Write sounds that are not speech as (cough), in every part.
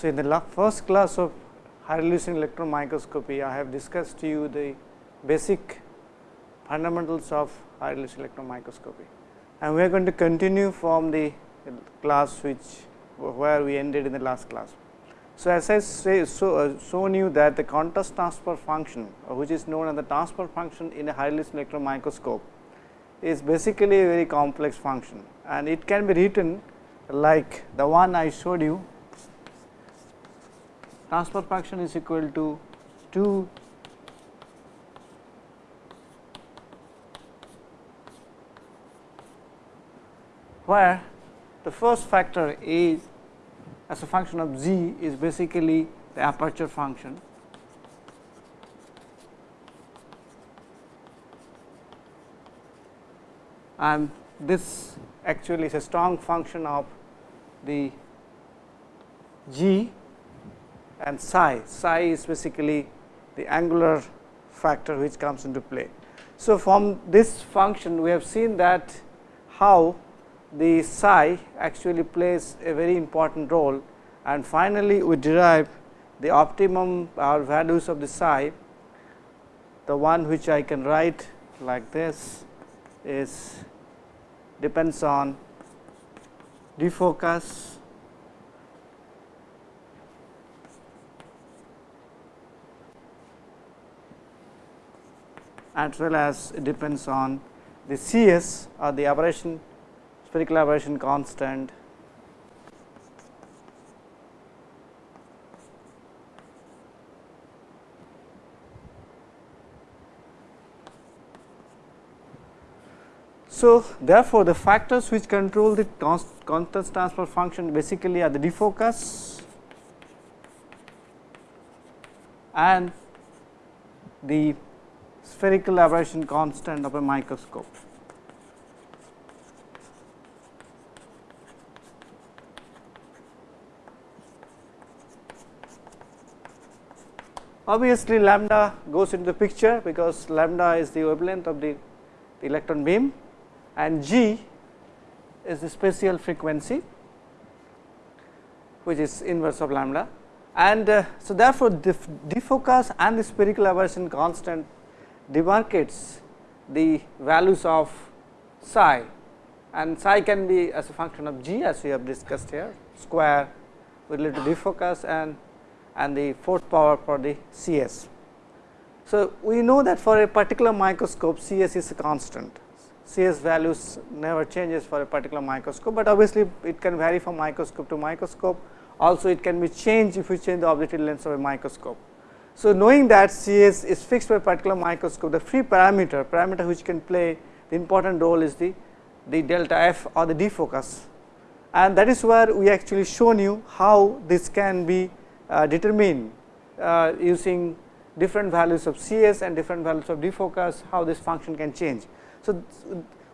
So, in the first class of high resolution electron microscopy, I have discussed to you the basic fundamentals of high resolution electron microscopy. And we are going to continue from the class which where we ended in the last class. So, as I say so, uh, shown you that the contrast transfer function uh, which is known as the transfer function in a high resolution electron microscope is basically a very complex function and it can be written like the one I showed you transfer function is equal to 2 where the first factor is as a function of z is basically the aperture function. And this actually is a strong function of the g and psi. Psi is basically the angular factor which comes into play. So, from this function we have seen that how the psi actually plays a very important role and finally, we derive the optimum or values of the psi the one which I can write like this is depends on defocus as well as it depends on the CS or the aberration spherical aberration constant. So, therefore, the factors which control the constant transfer function basically are the defocus and the spherical aberration constant of a microscope. Obviously, lambda goes into the picture because lambda is the wavelength of the, the electron beam and g is the spatial frequency which is inverse of lambda and uh, so therefore, the defocus and the spherical aberration constant demarcates the values of psi and psi can be as a function of g as we have discussed here square related to defocus and and the fourth power for the CS. So, we know that for a particular microscope CS is a constant CS values never changes for a particular microscope, but obviously it can vary from microscope to microscope also it can be changed if you change the objective lens of a microscope. So, knowing that CS is fixed by particular microscope, the free parameter, parameter which can play the important role is the, the delta f or the defocus. And that is where we actually shown you how this can be uh, determined uh, using different values of CS and different values of defocus, how this function can change. So,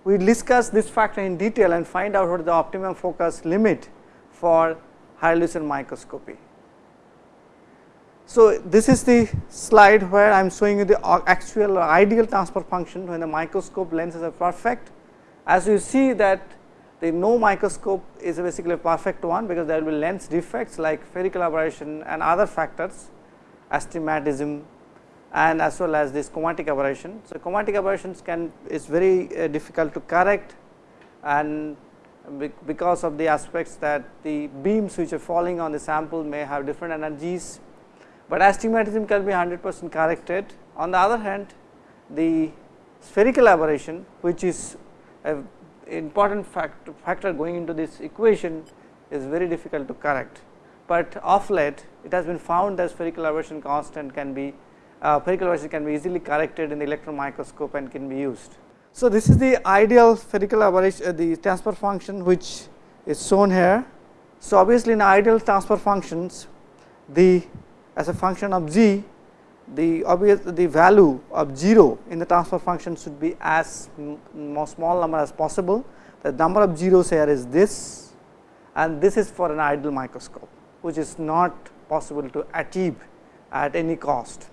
we discuss this factor in detail and find out what is the optimum focus limit for high resolution microscopy. So, this is the slide where I am showing you the actual or ideal transfer function when the microscope lenses are perfect. As you see that the no microscope is basically a perfect one, because there will be lens defects like spherical aberration and other factors astigmatism and as well as this chromatic aberration. So, chromatic aberrations can is very uh, difficult to correct and because of the aspects that the beams which are falling on the sample may have different energies but astigmatism can be 100 percent corrected. On the other hand, the spherical aberration which is a important factor, factor going into this equation is very difficult to correct, but of late it has been found that spherical aberration constant can be uh, spherical aberration can be easily corrected in the electron microscope and can be used. So, this is the ideal spherical aberration uh, the transfer function which is shown here. So, obviously, in ideal transfer functions the as a function of g the obvious the value of 0 in the transfer function should be as small number as possible. The number of zeros here is this and this is for an ideal microscope which is not possible to achieve at any cost.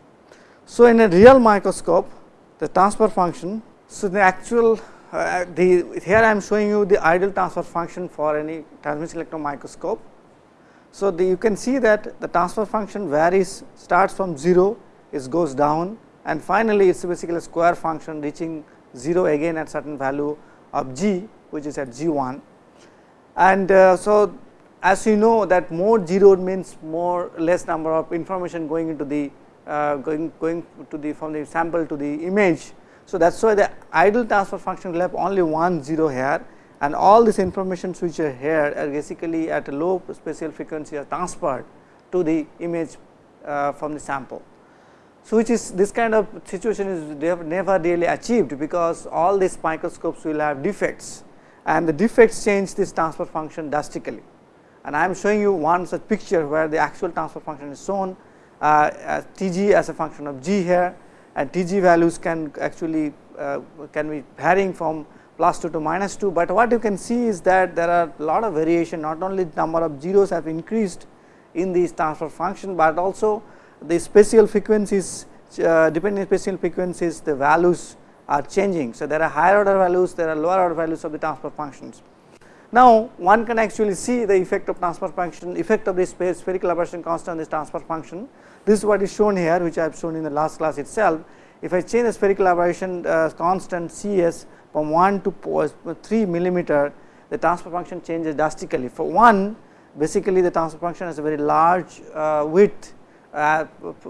So, in a real microscope the transfer function so the actual uh, the here I am showing you the ideal transfer function for any transmission electron microscope So, the, you can see that the transfer function varies starts from 0 it goes down and finally, it is basically a square function reaching 0 again at certain value of g which is at g 1. And uh, so, as you know that more 0 means more less number of information going into the uh, going going to the from the sample to the image. So, that is why the ideal transfer function will have only one 0 here and all this information which are here are basically at a low spatial frequency are transferred to the image uh, from the sample. So, which is this kind of situation is never really achieved because all these microscopes will have defects and the defects change this transfer function drastically. And I am showing you one such picture where the actual transfer function is shown uh, as T g as a function of g here and T g values can actually uh, can be varying from plus 2 to minus 2, but what you can see is that there are a lot of variation not only number of zeros have increased in these transfer function, but also the spatial frequencies uh, depending spatial frequencies the values are changing. So, there are higher order values there are lower order values of the transfer functions. Now, one can actually see the effect of transfer function effect of the spherical aberration constant on this transfer function. This is what is shown here which I have shown in the last class itself. If I change the spherical aberration uh, constant C s from 1 to 3 millimeter the transfer function changes drastically. For 1 basically the transfer function has a very large uh, width uh,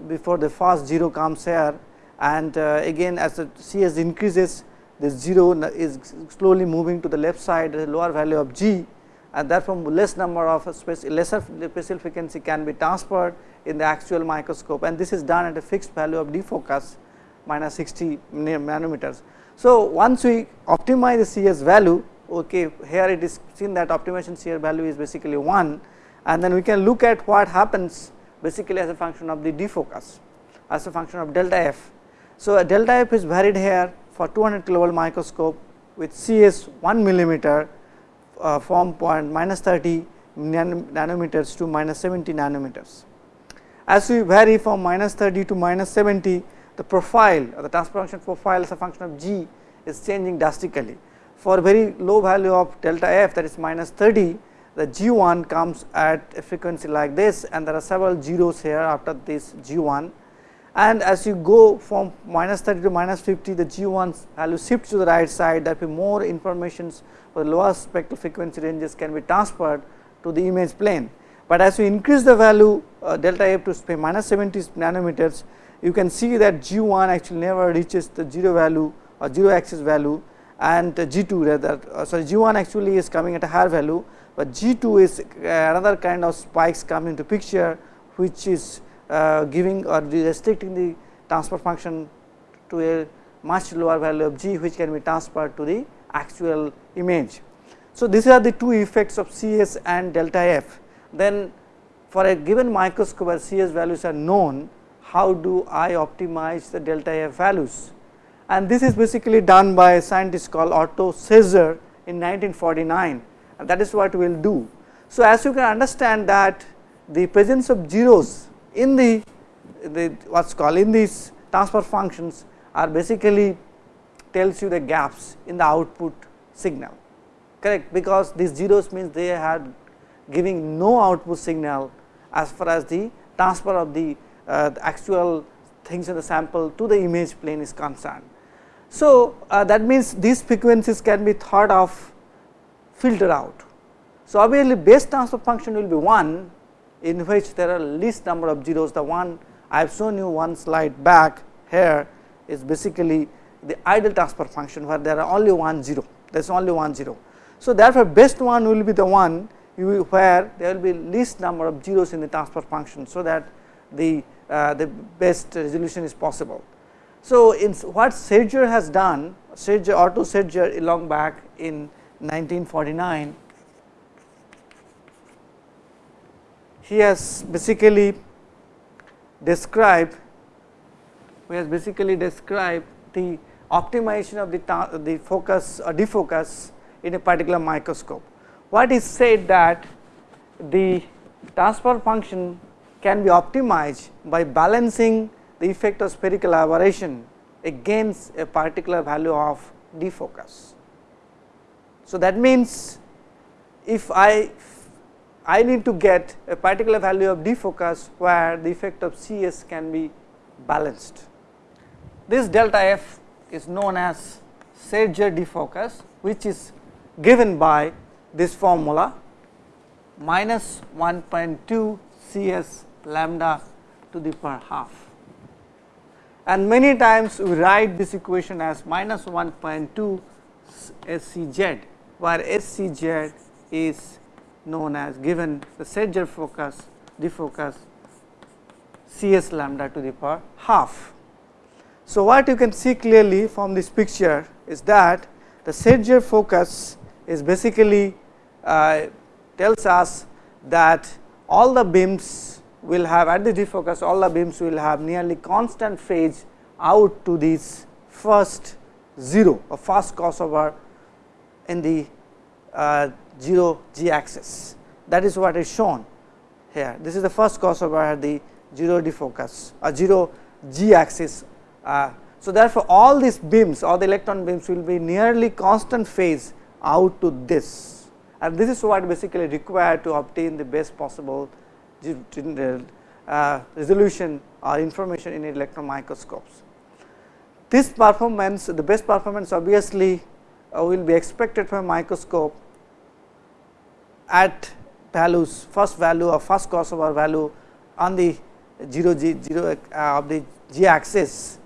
before the first 0 comes here and uh, again as the CS increases this 0 is slowly moving to the left side the lower value of g and therefore, less number of lesser spatial frequency can be transferred in the actual microscope and this is done at a fixed value of defocus minus 60 nanometers. So, once we optimize the CS value okay, here it is seen that optimization CS value is basically 1 and then we can look at what happens basically as a function of the defocus as a function of delta f. So, a delta f is varied here for 200 kilovolt microscope with CS 1 millimeter uh, from point minus 30 nanometers to minus 70 nanometers. As we vary from minus 30 to minus 70 the profile or the transfer function profile as a function of g is changing drastically. For very low value of delta f that is minus 30 the g 1 comes at a frequency like this and there are several zeros here after this g 1 and as you go from minus 30 to minus 50 the g 1 value shifts to the right side that will be more informations for the lower spectral frequency ranges can be transferred to the image plane. But as you increase the value uh, delta f to minus 70 nanometers you can see that G 1 actually never reaches the 0 value or 0 axis value and G 2 rather uh, sorry G 1 actually is coming at a higher value, but G 2 is uh, another kind of spikes come into picture which is uh, giving or restricting the transfer function to a much lower value of G which can be transferred to the actual image. So, these are the two effects of CS and delta f. Then for a given microscope where CS values are known how do I optimize the delta f values. And this is basically done by a scientist called Otto Scherzer in 1949 and that is what we will do. So, as you can understand that the presence of zeros in the, the what is called in these transfer functions are basically tells you the gaps in the output signal correct because these zeros means they are giving no output signal as far as the transfer of the the actual things in the sample to the image plane is concerned. So, uh, that means these frequencies can be thought of filtered out. So, obviously, base transfer function will be 1 in which there are least number of zeros the one I have shown you one slide back here is basically the ideal transfer function where there are only one zero there is only one zero. So, therefore, best one will be the one where there will be least number of zeros in the transfer function. So, that the uh, Uh, the best resolution is possible. So, in what Scherzer has done, Scherzer Otto Scherzer long back in 1949, he has basically described, he has basically described the optimization of the, the focus or defocus in a particular microscope. What is said that the transfer function can be optimized by balancing the effect of spherical aberration against a particular value of defocus. So, that means if I I need to get a particular value of defocus where the effect of CS can be balanced. This delta f is known as Scherzer defocus which is given by this formula minus 1.2 CS lambda to the power half. And many times we write this equation as minus 1.2 SCZ, where SCZ is known as given the Scherzer focus defocus CS lambda to the power half. So, what you can see clearly from this picture is that the Scherzer focus is basically uh, tells us that all the beams will have at the defocus all the beams will have nearly constant phase out to this first 0 or first crossover in the uh, 0 g axis that is what is shown here this is the first crossover at the 0 defocus or 0 g axis. Uh, so, therefore, all these beams all the electron beams will be nearly constant phase out to this and this is what basically required to obtain the best possible uh, resolution or information in electron microscopes. This performance the best performance obviously uh, will be expected from a microscope at values first value or first crossover value on the 0 g 0 uh, of the g axis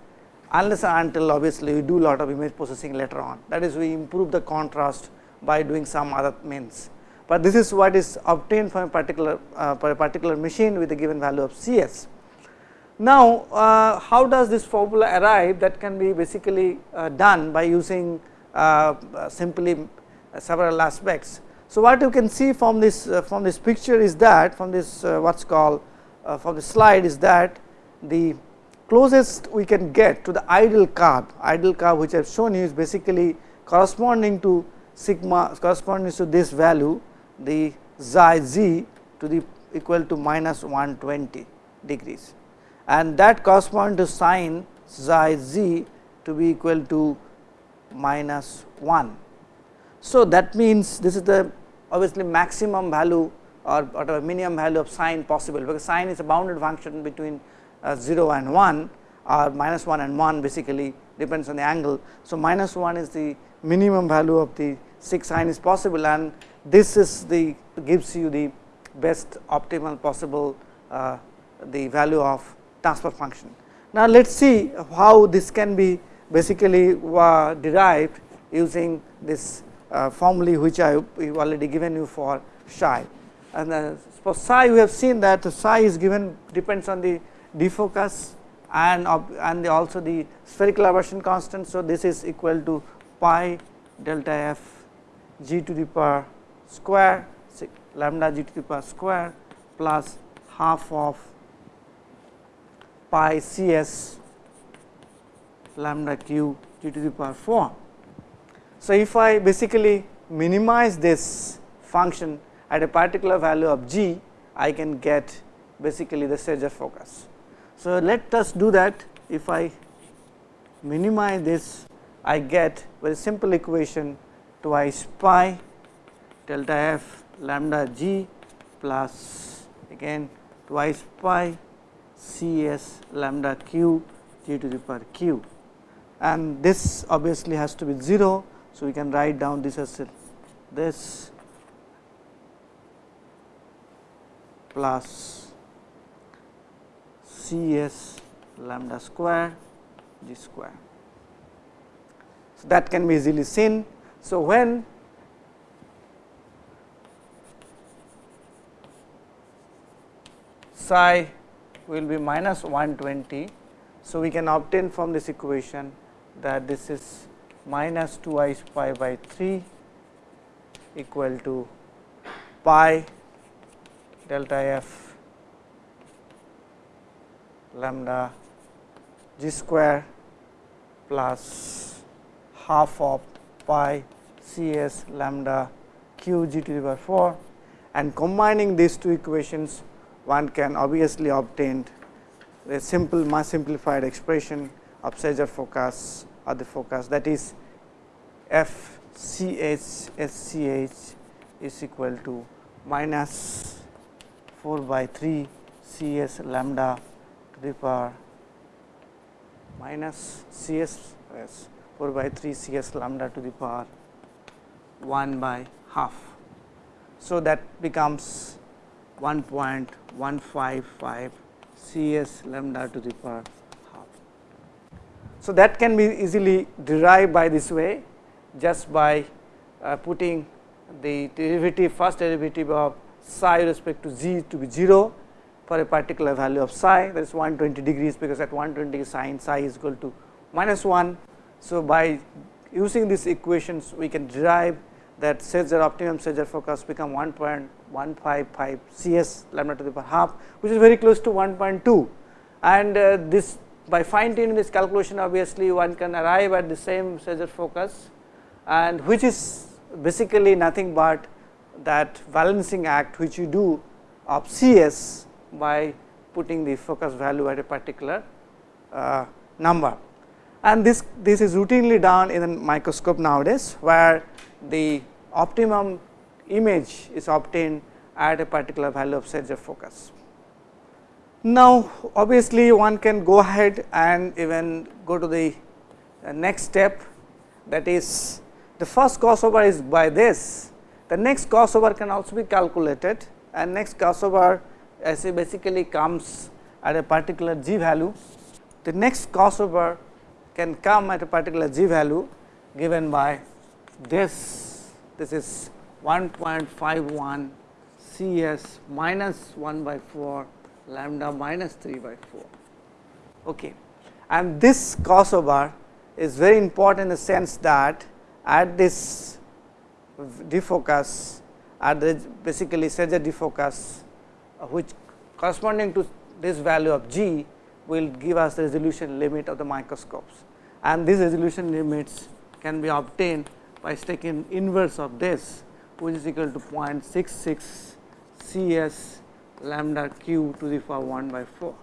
unless until obviously we do lot of image processing later on that is we improve the contrast by doing some other means. But this is what is obtained from a particular uh, for a particular machine with a given value of CS. Now, uh, how does this formula arrive that can be basically uh, done by using uh, simply several aspects. So, what you can see from this uh, from this picture is that from this uh, what is called from the slide is that the closest we can get to the ideal curve, ideal curve which I have shown you is basically corresponding to sigma corresponding to this value the xi z to the equal to minus 120 degrees and that corresponds to sine xi z to be equal to minus 1. So, that means this is the obviously maximum value or whatever minimum value of sine possible because sine is a bounded function between uh, 0 and 1 or minus 1 and 1 basically depends on the angle. So, minus 1 is the minimum value of the 6 sine is possible and this is the gives you the best optimal possible uh, the value of transfer function. Now, let us see how this can be basically uh, derived using this uh, which I have already given you for psi. And uh, for psi we have seen that psi is given depends on the defocus and and the also the spherical aberration constant. So, this is equal to pi delta f g to the power square lambda g to the power square plus half of pi c s lambda q g to the power 4. So, if I basically minimize this function at a particular value of g, I can get basically the Scherzer focus. So, let us do that if I minimize this I get very simple equation twice pi delta f lambda g plus again twice pi c s lambda q g to the power q and this obviously has to be 0. So, we can write down this as this plus C s lambda square g square. So, that can be easily seen. So, when psi will be minus 120. So, we can obtain from this equation that this is minus 2 i pi by 3 equal to pi delta f lambda g square plus half of pi c s lambda q g to the power 4 and combining these two equations one can obviously obtain a simple mass simplified expression of Scherzer focus or the focus that is f c h s c h is equal to minus 4 by 3 C s lambda to the power minus C s 4 by 3 C s lambda to the power 1 by half. So, that becomes 1.155 Cs lambda to the power half. So, that can be easily derived by this way just by uh, putting the derivative first derivative of psi respect to z to be 0 for a particular value of psi that is 120 degrees because at 120 sine psi is equal to minus 1. So, by using these equations we can derive that Scherzer optimum Scherzer focus become 1. 1.55 CS lambda to the power half which is very close to 1.2 and uh, this by fine tuning this calculation obviously one can arrive at the same Scherzer focus and which is basically nothing but that balancing act which you do of CS by putting the focus value at a particular uh, number. And this, this is routinely done in a microscope nowadays where the optimum image is obtained at a particular value of Scherzer focus. Now, obviously, one can go ahead and even go to the uh, next step that is the first crossover is by this, the next crossover can also be calculated and next crossover as a basically comes at a particular g value. The next crossover can come at a particular g value given by this, this is 1.51 C s minus 1 by 4 lambda minus 3 by 4. Okay. And this crossover is very important in the sense that at this defocus at the basically Scherzer defocus uh, which corresponding to this value of g will give us the resolution limit of the microscopes and these resolution limits can be obtained by taking inverse of this which is equal to 0.66 C s lambda q to the power 1 by 4.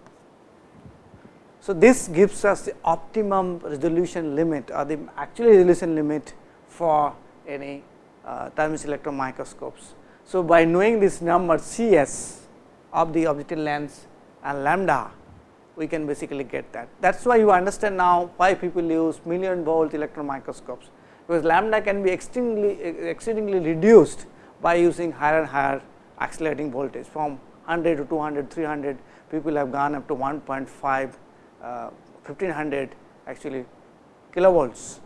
So, this gives us the optimum resolution limit or the actual resolution limit for any uh, thermal electron microscopes. So, by knowing this number C s of the objective lens and lambda we can basically get that. That is why you understand now why people use million volt electron microscopes, because lambda can be extremely exceedingly reduced by using higher and higher accelerating voltage from 100 to 200, 300 people have gone up to 1.5, uh, 1500 actually kilovolts.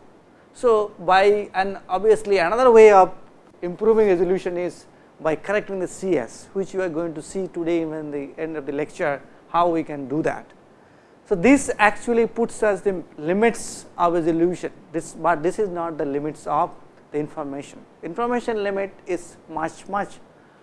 So, by and obviously another way of improving resolution is by correcting the CS, which you are going to see today in the end of the lecture how we can do that. So, this actually puts us the limits of resolution, this, but this is not the limits of the information. Information limit is much much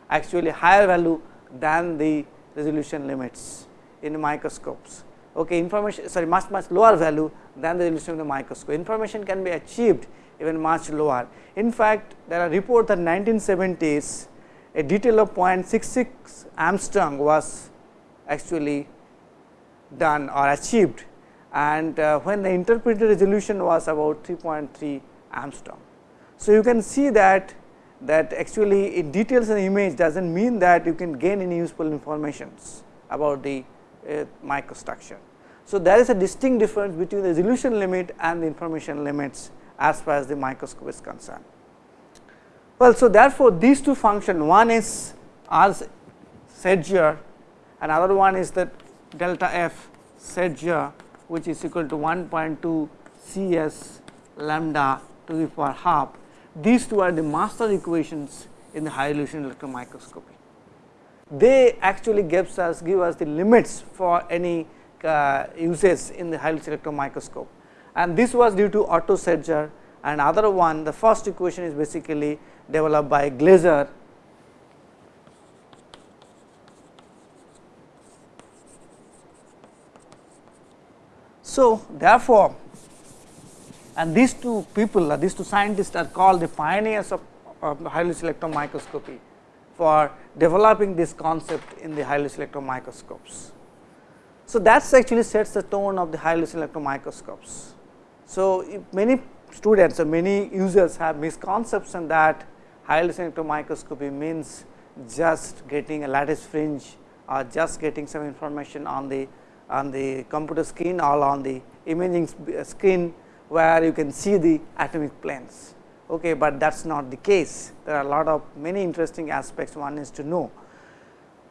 actually higher value than the resolution limits in microscopes. Okay, information sorry much much lower value than the resolution of the microscope. Information can be achieved even much lower. In fact, there are reports that 1970s a detail of 0.66 angstrom was actually done or achieved and uh, when the interpreted resolution was about 3.3 angstrom. So, you can see that that actually in details the image does not mean that you can gain any useful informations about the uh, microstructure. So, there is a distinct difference between the resolution limit and the information limits as far as the microscope is concerned. Well, so therefore, these two functions one is R Scherzer another one is the delta f Scherzer which is equal to 1.2 C s lambda to the power half. These two are the master equations in the high resolution electron microscopy. They actually gives us give us the limits for any uh, uses in the high resolution electron microscope and this was due to Otto Scherzer and other one the first equation is basically developed by Glaser So, therefore, and these two people uh, these two scientists are called the pioneers of, of resolution electron microscopy for developing this concept in the resolution electron microscopes. So, that actually sets the tone of the resolution electron microscopes. So, many students or many users have misconception that resolution electron microscopy means just getting a lattice fringe or just getting some information on the on the computer screen or on the imaging screen where you can see the atomic planes. Okay, but that is not the case. There are a lot of many interesting aspects one is to know.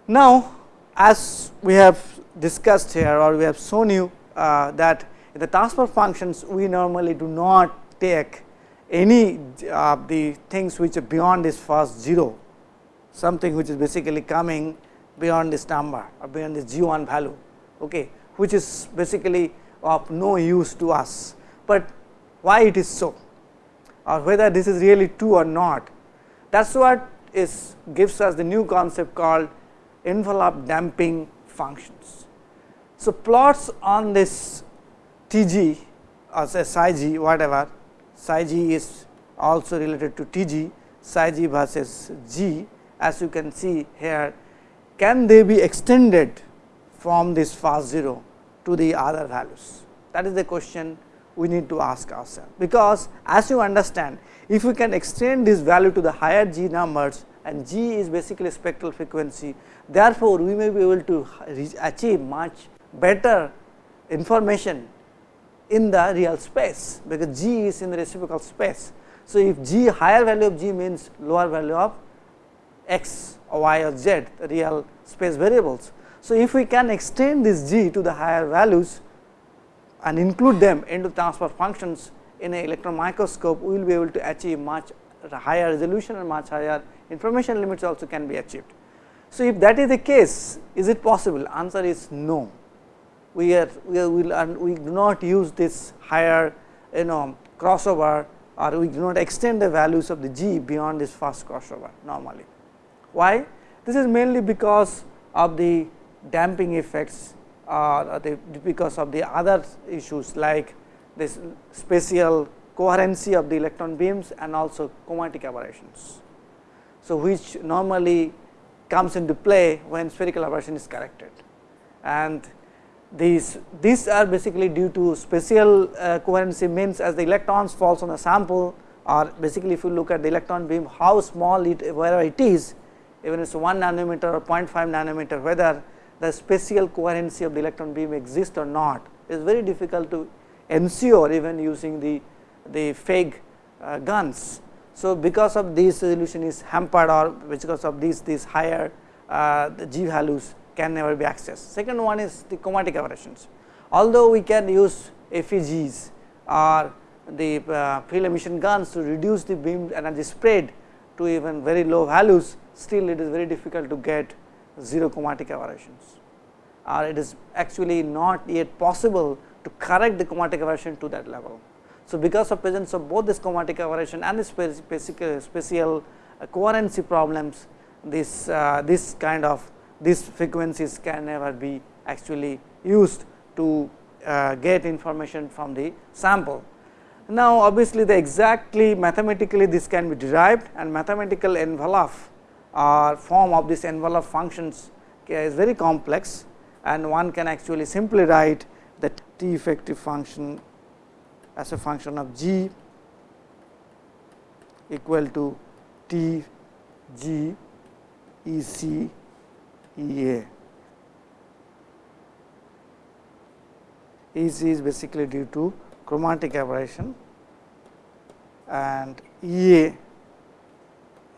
Now, as we have discussed here or we have shown you uh, that in the transfer functions we normally do not take any of uh, the things which are beyond this first 0, something which is basically coming beyond this number or beyond this g 1 value, okay, which is basically of no use to us, but why it is so or whether this is really true or not. That is what is gives us the new concept called envelope damping functions. So, plots on this T g or say psi g whatever psi g is also related to T g psi g versus g as you can see here can they be extended from this fast 0 to the other values that is the question we need to ask ourselves because as you understand if we can extend this value to the higher g numbers and g is basically spectral frequency therefore, we may be able to achieve much better information in the real space because g is in the reciprocal space. So, if g higher value of g means lower value of x or y or z the real space variables. So, if we can extend this g to the higher values and include them into transfer functions in a electron microscope, we will be able to achieve much higher resolution and much higher information limits also can be achieved. So, if that is the case, is it possible? Answer is no. We are we are, will and we do not use this higher you know crossover or we do not extend the values of the g beyond this first crossover normally. Why? This is mainly because of the damping effects uh, the, because of the other issues like this spatial coherency of the electron beams and also chromatic aberrations. So, which normally comes into play when spherical aberration is corrected and these these are basically due to spatial uh, coherency means as the electrons falls on the sample or basically if you look at the electron beam how small it wherever it is even if it is 1 nanometer or 0.5 nanometer whether the spatial coherency of the electron beam exists or not is very difficult to ensure even using the, the FEG uh, guns. So, because of this resolution is hampered or because of these these higher uh, the G values can never be accessed. Second one is the chromatic aberrations. Although we can use FEGs or the uh, field emission guns to reduce the beam energy spread to even very low values, still it is very difficult to get 0 chromatic aberrations or it is actually not yet possible to correct the chromatic aberration to that level. So, because of presence of both this chromatic aberration and the spatial, uh, coherency problems, this uh, this kind of these frequencies can never be actually used to uh, get information from the sample. Now, obviously, the exactly mathematically this can be derived and mathematical envelope or form of this envelope functions is very complex and one can actually simply write the T effective function as a function of g equal to T g E c E a. E c is basically due to chromatic aberration and E a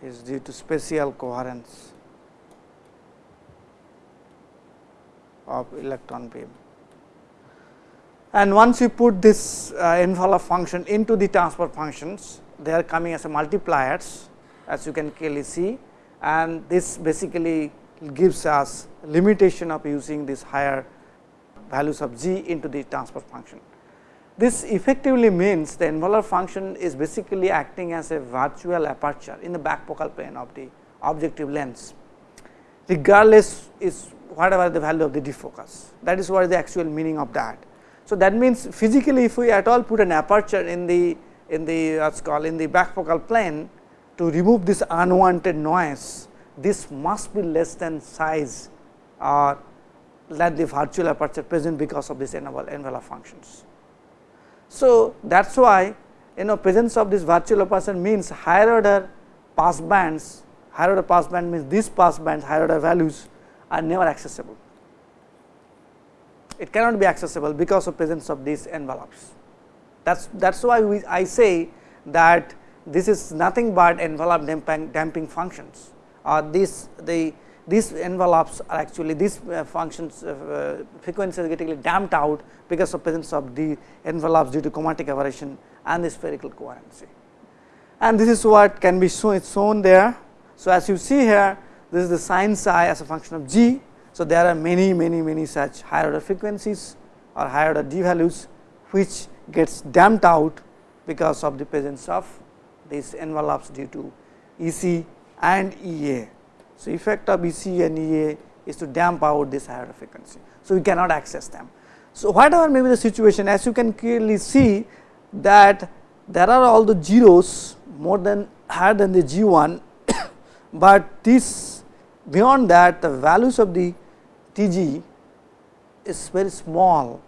is due to spatial coherence of electron beam. And once you put this uh, envelope function into the transfer functions, they are coming as a multipliers as you can clearly see and this basically gives us limitation of using this higher values of g into the transfer function. This effectively means the envelope function is basically acting as a virtual aperture in the back focal plane of the objective lens regardless is whatever the value of the defocus that is what is the actual meaning of that. So, that means physically if we at all put an aperture in the in the what's called in the back focal plane to remove this unwanted noise this must be less than size or than the virtual aperture present because of this envelope functions. So, that is why you know presence of this virtual aperture means higher order pass bands, higher order pass passband means these passbands higher order values are never accessible. It cannot be accessible because of presence of these envelopes. That is that is why we, I say that this is nothing but envelope damping, damping functions or this the these envelopes are actually these uh, functions uh, frequencies getting damped out because of presence of the envelopes due to chromatic aberration and the spherical coherency. And this is what can be shown, shown there. So, as you see here this is the sin psi as a function of g. So, there are many many many such higher order frequencies or higher order d values which gets damped out because of the presence of these envelopes due to E c and E a. So, effect of E c and E a is to damp out this higher frequency. So, we cannot access them. So, whatever may be the situation as you can clearly see that there are all the zeros more than higher than the G 1, (coughs) but this beyond that the values of the T g is very small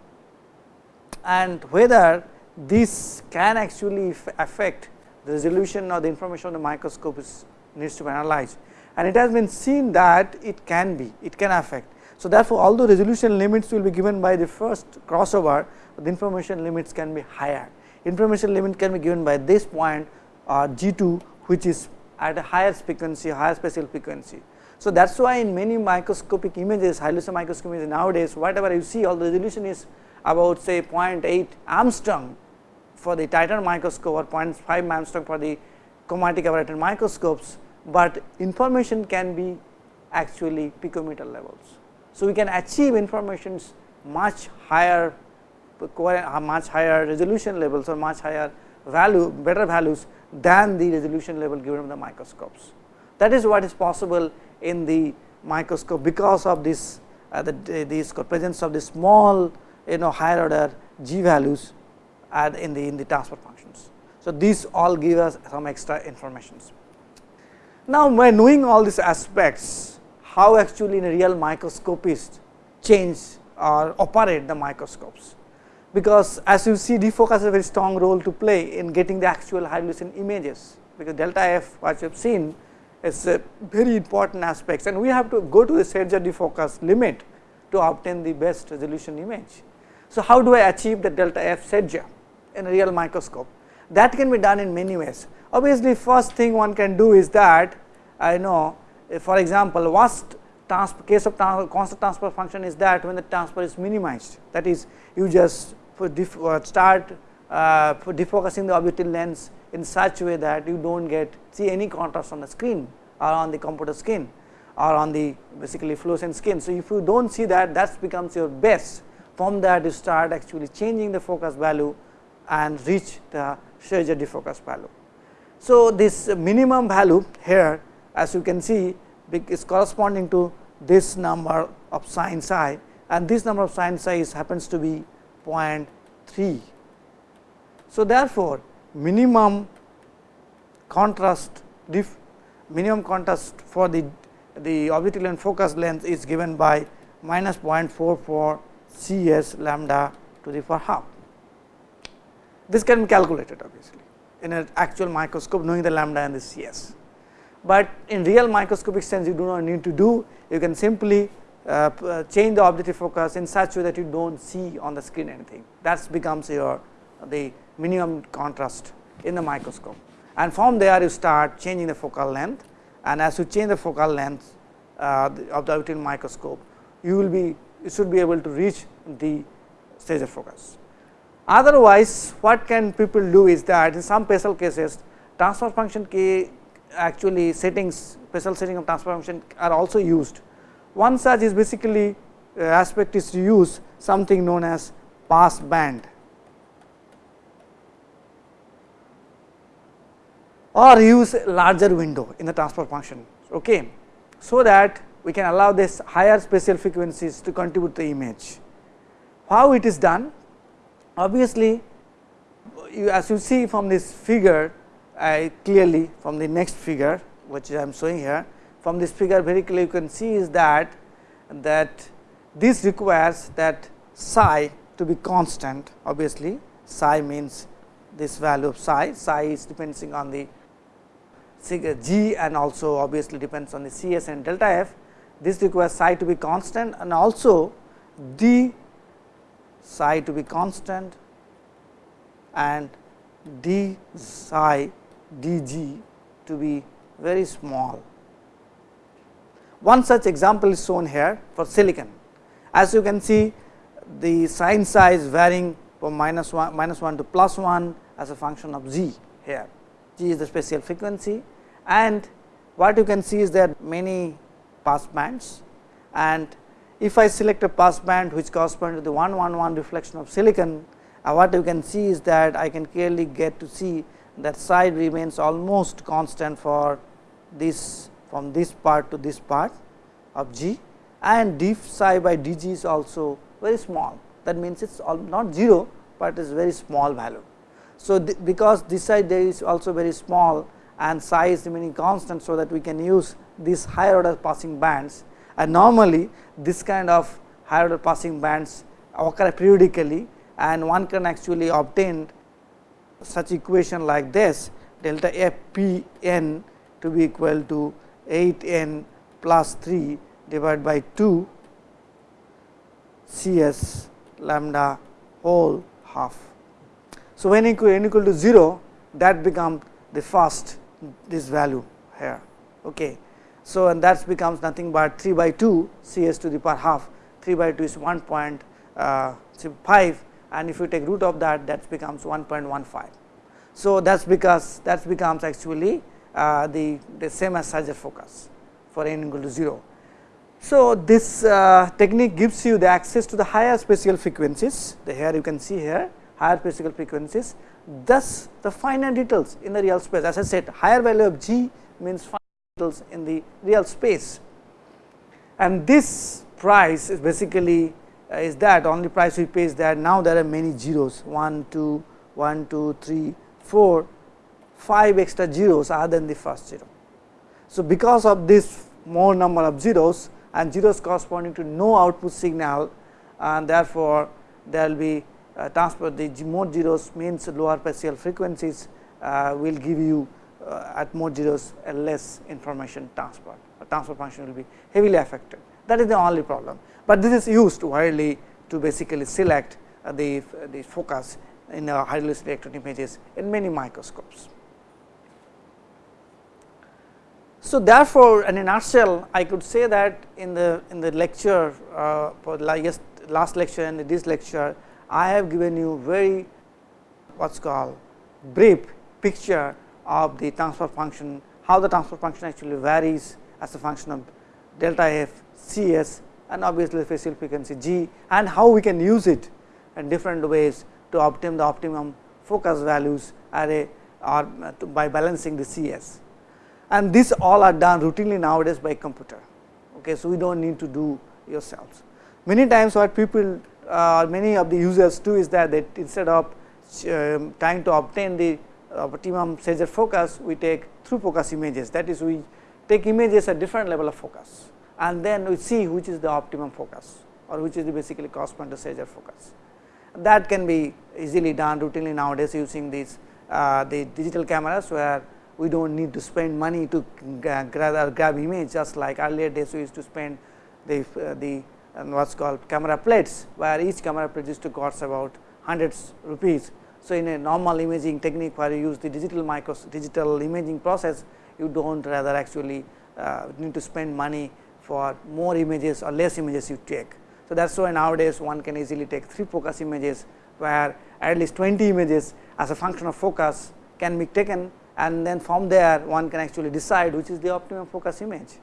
and whether this can actually affect the resolution or the information of the microscope is needs to be analyzed and it has been seen that it can be it can affect. So, therefore, although resolution limits will be given by the first crossover the information limits can be higher information limit can be given by this point or G 2 which is at a higher frequency higher spatial frequency. So, that is why in many microscopic images high resolution microscopic images nowadays whatever you see all the resolution is about say 0.8 Angstrom for the Titan microscope or 0.5 Angstrom for the chromatic aberrated microscopes, but information can be actually picometer levels. So, we can achieve informations much higher much higher resolution levels or much higher value better values than the resolution level given by the microscopes. That is what is possible in the microscope because of this uh, the, presence of the small you know higher order g values in the in the transfer functions. So, these all give us some extra informations. Now, by knowing all these aspects how actually in a real microscopist change or operate the microscopes because as you see defocus has a very strong role to play in getting the actual high resolution images because delta f what you have seen is a very important aspects and we have to go to the Scherzer defocus limit to obtain the best resolution image. So, how do I achieve the delta f Scherzer in a real microscope? That can be done in many ways. Obviously, first thing one can do is that I know for example, worst transfer case of constant transfer function is that when the transfer is minimized that is you just uh, start uh, defocusing the objective lens in such a way that you do not get see any contrast on the screen or on the computer screen or on the basically fluorescent skin. So, if you do not see that that becomes your best from that you start actually changing the focus value and reach the Scherzer defocus value. So, this minimum value here as you can see is corresponding to this number of sin psi and this number of sin psi is happens to be 0.3. So, therefore, minimum contrast diff minimum contrast for the the objective length focus length is given by minus 0.44 C s lambda to the power half. This can be calculated obviously in an actual microscope knowing the lambda and the C s but in real microscopic sense you do not need to do. You can simply uh, uh, change the objective focus in such way that you do not see on the screen anything. That becomes your the minimum contrast in the microscope. And from there you start changing the focal length. And as you change the focal length uh, of the objective microscope you will be you should be able to reach the stage of focus. Otherwise, what can people do is that in some special cases transfer function k actually settings special setting of transfer function are also used. One such is basically uh, aspect is to use something known as pass band or use larger window in the transfer function. Okay. So, that we can allow this higher spatial frequencies to contribute the image. How it is done? Obviously, you, as you see from this figure I clearly from the next figure which I am showing here from this figure very clearly you can see is that that this requires that psi to be constant obviously psi means this value of psi psi is depending on the G and also obviously depends on the C s and delta f. This requires psi to be constant and also d psi to be constant and d psi d g to be very small. One such example is shown here for silicon. As you can see the sign size varying from minus 1, minus 1 to plus 1 as a function of g here. G is the spatial frequency and what you can see is that many pass bands and if I select a pass band which corresponds to the 111 reflection of silicon, uh, what you can see is that I can clearly get to see that side remains almost constant for this from this part to this part of G and d psi by d g is also very small that means it is not 0, but it is very small value. So, because this side there is also very small and psi is remaining constant. So, that we can use these higher order passing bands and normally this kind of higher order passing bands occur periodically and one can actually obtain such equation like this delta f p n to be equal to 8 n plus 3 divided by 2 C s lambda whole half. So, when equal n equal to 0 that becomes the first this value here. Okay. So, and that becomes nothing but 3 by 2 C s to the power half. 3 by 2 is 1.5 uh, and if you take root of that that becomes 1.15. So, that is because that becomes actually uh, the, the same as Scherzer focus for n equal to 0. So, this uh, technique gives you the access to the higher spatial frequencies. The here you can see here higher spatial frequencies. Thus the finer details in the real space. As I said higher value of g means in the real space and this price is basically uh, is that only price we pay is that now there are many zeros 1 2 1 2 3 4 5 extra zeros other than the first zero. So, because of this more number of zeros and zeros corresponding to no output signal and therefore, there will be uh, transfer the more zeros means lower spatial frequencies uh, will give you uh, at more zeros a less information transfer a transfer function will be heavily affected. That is the only problem, but this is used widely to basically select uh, the, the focus in uh, high resolution electron images in many microscopes. So, therefore, in a nutshell I could say that in the in the lecture uh, for last, last lecture and this lecture I have given you very what is called brief picture of the transfer function, how the transfer function actually varies as a function of delta f, C s and obviously spatial frequency g and how we can use it in different ways to obtain the optimum focus values array or by balancing the C s and these all are done routinely nowadays by computer. Okay, so, we do not need to do yourselves. Many times what people uh, many of the users do is that they instead of um, trying to obtain the optimum Scherzer focus, we take through focus images that is we take images at different level of focus and then we see which is the optimum focus or which is the basically correspond to Scherzer focus. That can be easily done routinely nowadays using these uh, the digital cameras where we do not need to spend money to grab, grab image just like earlier days we used to spend the, uh, the uh, what is called camera plates where each camera plate used to cost about hundreds rupees. So, in a normal imaging technique where you use the digital micros digital imaging process you do not rather actually uh, need to spend money for more images or less images you take. So, that is why nowadays one can easily take 3 focus images where at least 20 images as a function of focus can be taken and then from there one can actually decide which is the optimum focus image.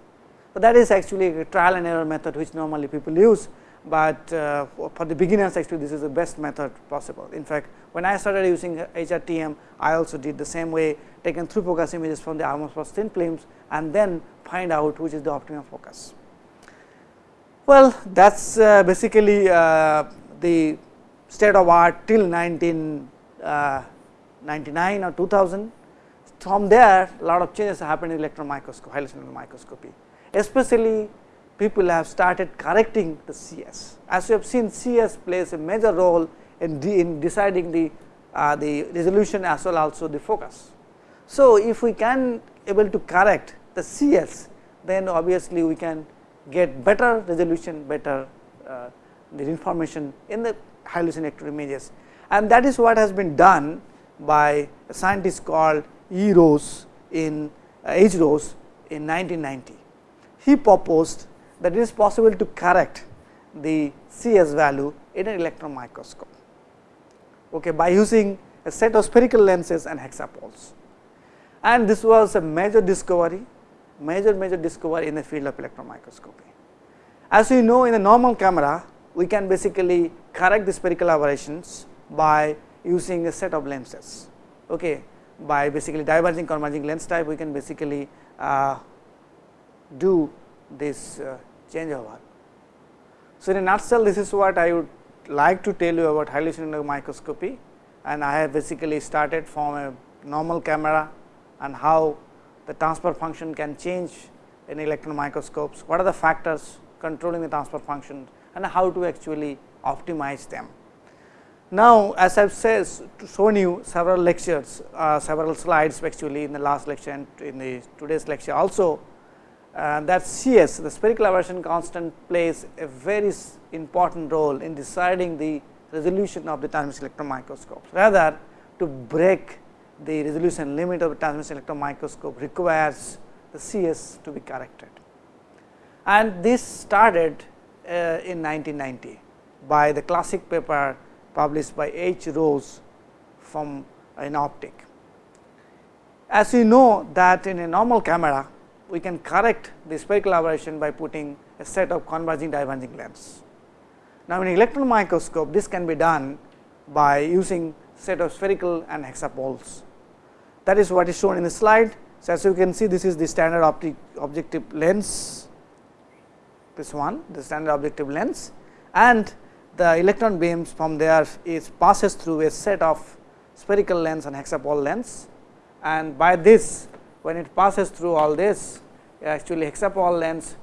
So, that is actually a trial and error method which normally people use, but uh, for the beginners actually this is the best method possible. In fact, when I started using HRTM I also did the same way taken through focus images from the Atmos thin films and then find out which is the optimum focus. Well, that is uh, basically uh, the state of art till 1999 uh, or 2000 from there a lot of changes happened in electron microscopy, high microscopy. Especially people have started correcting the CS. As you have seen CS plays a major role in, de in deciding the, uh, the resolution as well also the focus. So, if we can able to correct the CS, then obviously we can get better resolution, better uh, the information in the selective images. And that is what has been done by a scientist called E. Rose in uh, H. Rose in 1990. He proposed that it is possible to correct the CS value in an electron microscope okay, by using a set of spherical lenses and hexapoles. And this was a major discovery, major major discovery in the field of electron microscopy. As we know in a normal camera, we can basically correct the spherical aberrations by using a set of lenses. Okay, by basically diverging converging lens type, we can basically uh, do this uh, changeover. So, in a nutshell, this is what I would like to tell you about cylindrical microscopy and I have basically started from a normal camera and how the transfer function can change in electron microscopes, what are the factors controlling the transfer function and how to actually optimize them. Now, as I have said shown you several lectures, uh, several slides actually in the last lecture and in the today's lecture also uh, that CS the spherical aberration constant plays a very important role in deciding the resolution of the transmission electron microscopes. Rather to break the resolution limit of the transmission electron microscope requires the CS to be corrected. And this started uh, in 1990 by the classic paper published by H. Rose from an optic. As you know that in a normal camera we can correct the spherical aberration by putting a set of converging diverging lens. Now, in electron microscope this can be done by using set of spherical and hexapoles. That is what is shown in the slide. So, as you can see this is the standard optic objective lens, this one the standard objective lens and the electron beams from there is passes through a set of spherical lens and hexapole lens and by this when it passes through all this actually hexapole lens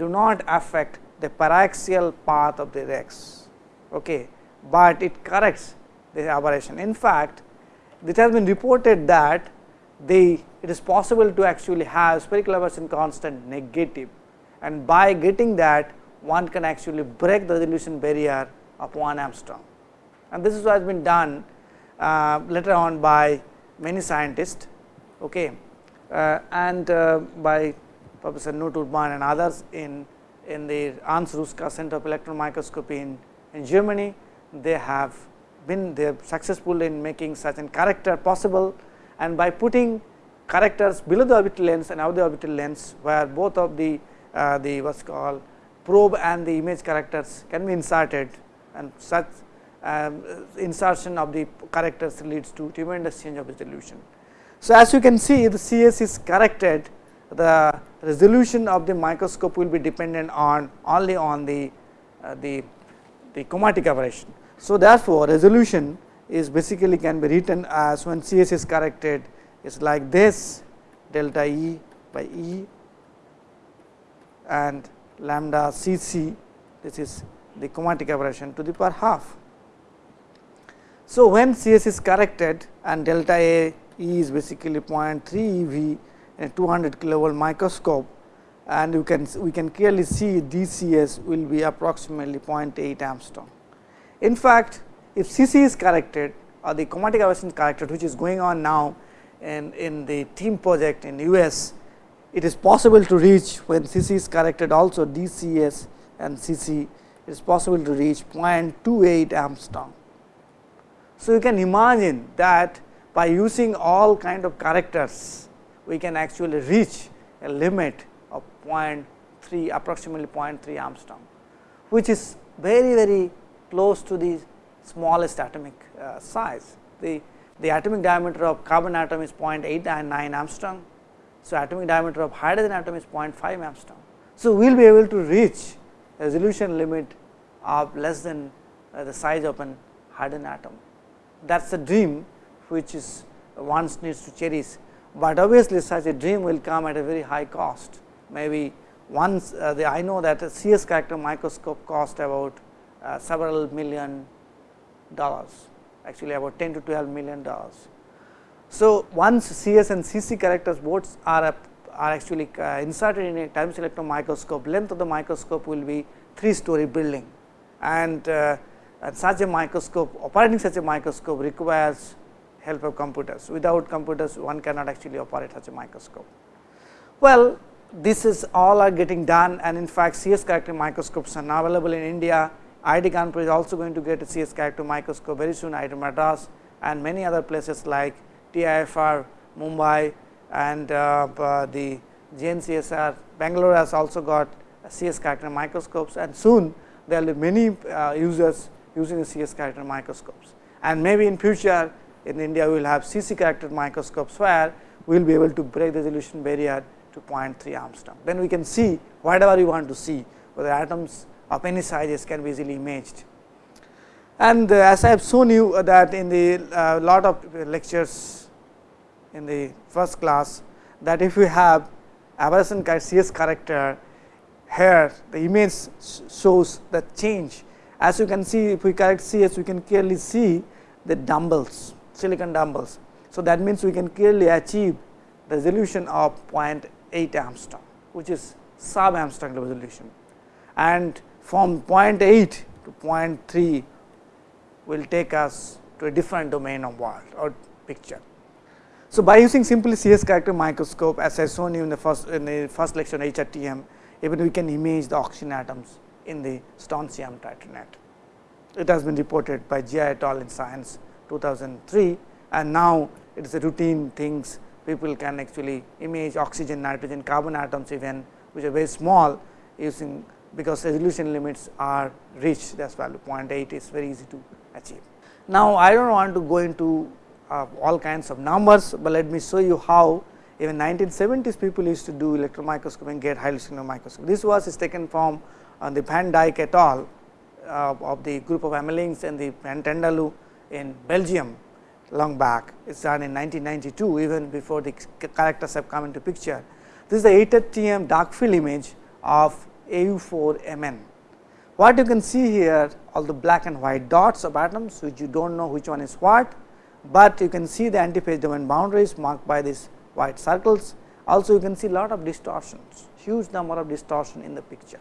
do not affect the paraxial path of the rays, okay, but it corrects the aberration. In fact, it has been reported that the it is possible to actually have spherical aberration constant negative and by getting that one can actually break the resolution barrier of 1 angstrom. And this is what has been done uh, later on by many scientists. Okay. Uh, and uh, by Professor Knut and others in, in the Hans Ruska Center of Electron Microscopy in, in Germany. They have been they successful in making such a corrector possible and by putting correctors below the orbital lens and above the orbital lens where both of the uh, the what is called probe and the image correctors can be inserted and such um, insertion of the correctors leads to tremendous change of resolution. So, as you can see the CS is corrected the resolution of the microscope will be dependent on only on the uh, the the chromatic aberration. So, therefore, resolution is basically can be written as when CS is corrected is like this delta E by E and lambda C C this is the chromatic aberration to the power half. So, when CS is corrected and delta A E is basically 0.3 eV in a 200 kilovolt microscope and you can we can clearly see DCS will be approximately 0.8 angstrom. In fact, if CC is corrected or the chromatic aberration is corrected which is going on now in, in the TEAM project in US, it is possible to reach when CC is corrected also DCS and CC is possible to reach 0.28 angstrom. So, you can imagine that by using all kind of correctors we can actually reach a limit of 0.3 approximately 0.3 angstrom, which is very very close to the smallest atomic uh, size. The, the atomic diameter of carbon atom is 0.8 and 9 angstrom. So, atomic diameter of hydrogen atom is 0.5 angstrom. So, we will be able to reach resolution limit of less than uh, the size of an hydrogen atom. That is the dream which is one needs to cherish, but obviously such a dream will come at a very high cost. Maybe once uh, the, I know that a CS corrector microscope cost about uh, several million dollars, actually about 10 to 12 million dollars. So, once CS and CC correctors both are, are actually uh, inserted in a time electron microscope, length of the microscope will be 3 story building and, uh, and such a microscope operating such a microscope requires help of computers. Without computers one cannot actually operate such a microscope. Well, this is all are getting done and in fact, CS corrector microscopes are now available in India. IIT Kanpur is also going to get a CS corrector microscope very soon, IIT Madras and many other places like TIFR, Mumbai and uh, uh, the JNCSR. Bangalore has also got CS corrector microscopes and soon there will be many uh, users using the CS corrector microscopes. And maybe in future in India we will have CC corrector microscopes where we will be able to break the resolution barrier to 0.3 Angstrom. Then we can see whatever we want to see whether atoms of any sizes can be easily imaged. And uh, as I have shown you that in the uh, lot of lectures in the first class that if we have aberration CS corrector here the image shows the change. As you can see if we correct CS we can clearly see the dumbbells silicon dumbbells. So, that means we can clearly achieve resolution of 0.8 Angstrom which is sub Angstrom resolution and from 0.8 to 0.3 will take us to a different domain of world or picture. So, by using simply CS corrector microscope as I shown you in the first in the first lecture on HRTM even we can image the oxygen atoms in the strontium titanate. It has been reported by Jia et al in science 2003 and now it is a routine things people can actually image oxygen, nitrogen, carbon atoms even which are very small using because resolution limits are reached that is value 0.8 is very easy to achieve. Now, I do not want to go into uh, all kinds of numbers, but let me show you how even 1970s people used to do electron microscopy and get high-resolution microscope. This was is taken from uh, the Van Dyck et al uh, of the group of Amelinckx and the Van Tendeloo in Belgium long back. It is done in 1992 even before the correctors have come into picture. This is the 8 TM dark field image of AU4MN. What you can see here all the black and white dots of atoms which you do not know which one is what, but you can see the antiphase domain boundaries marked by these white circles. Also you can see lot of distortions, huge number of distortion in the picture.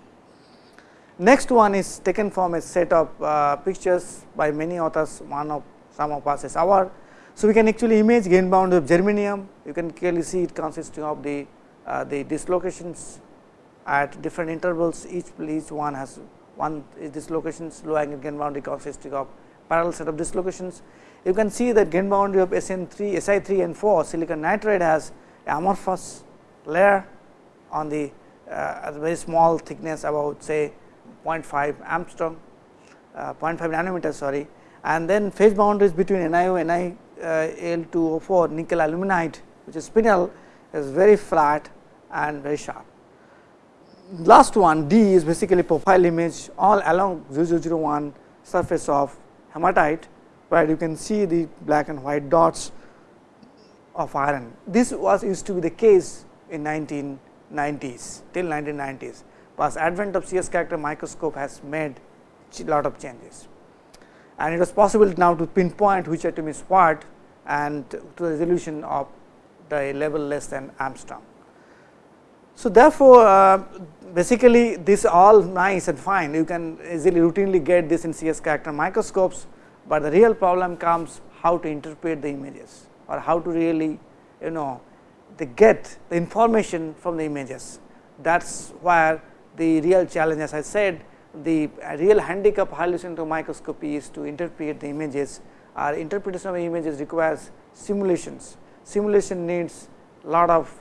Next one is taken from a set of uh, pictures by many authors, one of some of us is our. So, we can actually image grain bound of germanium, you can clearly see it consisting of the uh, the dislocations at different intervals, each each one has one is dislocations, low angle grain boundary consisting of parallel set of dislocations. You can see that grain boundary of SN3, Si3 and 4 silicon nitride has amorphous layer on the uh, very small thickness about say 0.5 Angstrom, uh, 0.5 nanometer sorry and then phase boundaries between NiO, NiL2O4 nickel aluminide which is spinel is very flat and very sharp. Last one D is basically profile image all along 0001 surface of hematite where you can see the black and white dots of iron. This was used to be the case in 1990s till 1990s, but advent of CS corrector microscope has made a lot of changes and it was possible now to pinpoint which atom is what and to the resolution of the level less than Angstrom. So, therefore, uh, basically this all nice and fine you can easily routinely get this in CS corrector microscopes, but the real problem comes how to interpret the images or how to really you know they get the information from the images. That is where the real challenge as I said the real handicap of hallucinatory microscopy is to interpret the images or interpretation of images requires simulations. Simulation needs lot of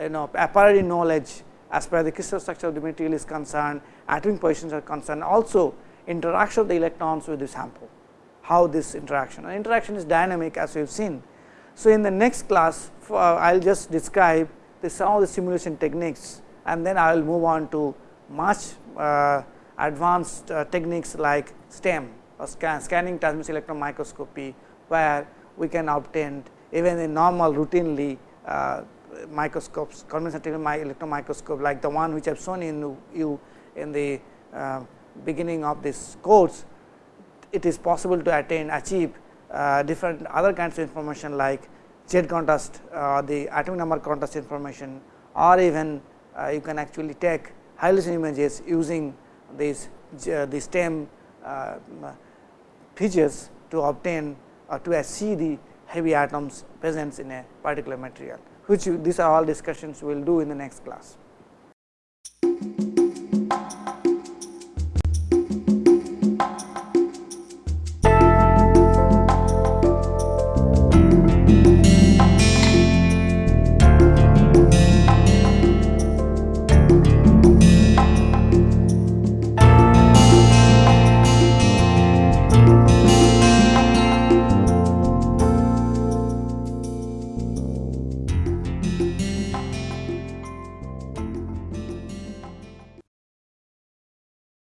you know a priori knowledge as per the crystal structure of the material is concerned, atomic positions are concerned, also interaction of the electrons with the sample, how this interaction and interaction is dynamic as we have seen. So, in the next class uh, I will just describe the some of the simulation techniques and then I will move on to much uh, advanced uh, techniques like STEM or scan, scanning transmission electron microscopy, where we can obtain even in normal routinely uh, microscopes conventional electron microscope like the one which I have shown in you in the uh, beginning of this course, it is possible to attain achieve uh, different other kinds of information like Z contrast uh, the atomic number contrast information or even you can actually take hallucination images using these uh, the stem uh, features to obtain or to see the heavy atoms present in a particular material, which you, these are all discussions we will do in the next class.